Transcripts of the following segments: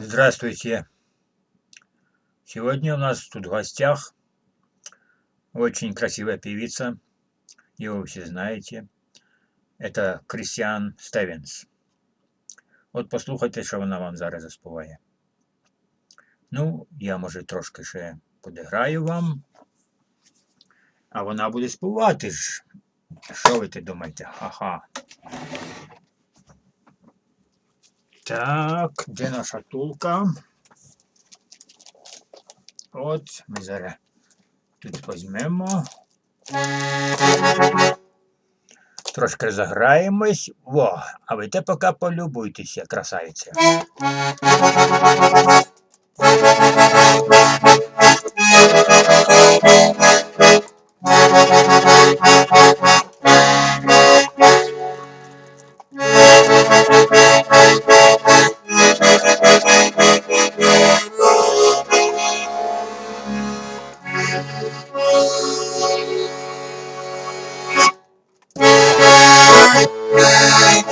Здравствуйте. Сегодня у нас тут в гостях очень красивая певица. Его вы все знаете. Это Крістіан Стевенс. От послухайте, що вона вам зараз заспіває. Ну, я, може, трошки ще подиграю вам. А вона буде співати ж. Що ви ти думаєте? Ага. Так, де наша тулка? От, ми зараз тут візьмемо. Трошки заграємось. Во, а ви те поки полюбуйтеся,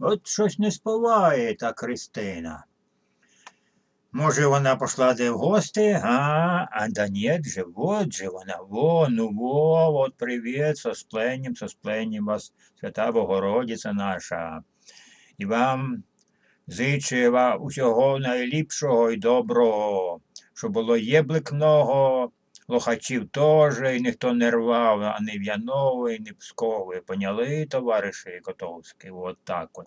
От щось не співає та Кристина. Може, вона пішла де в гості, а, а да нет же, вот же вона, во, ну во, вот привіт, со спленням, со спленням вас, свята Богородиця наша. І вам зичу вам усього найліпшого і доброго, щоб було єблик много, лохачів теж, і ніхто не рвав, а не В'яновий, не Псковий. Поняли, товариші Котовський? От так от.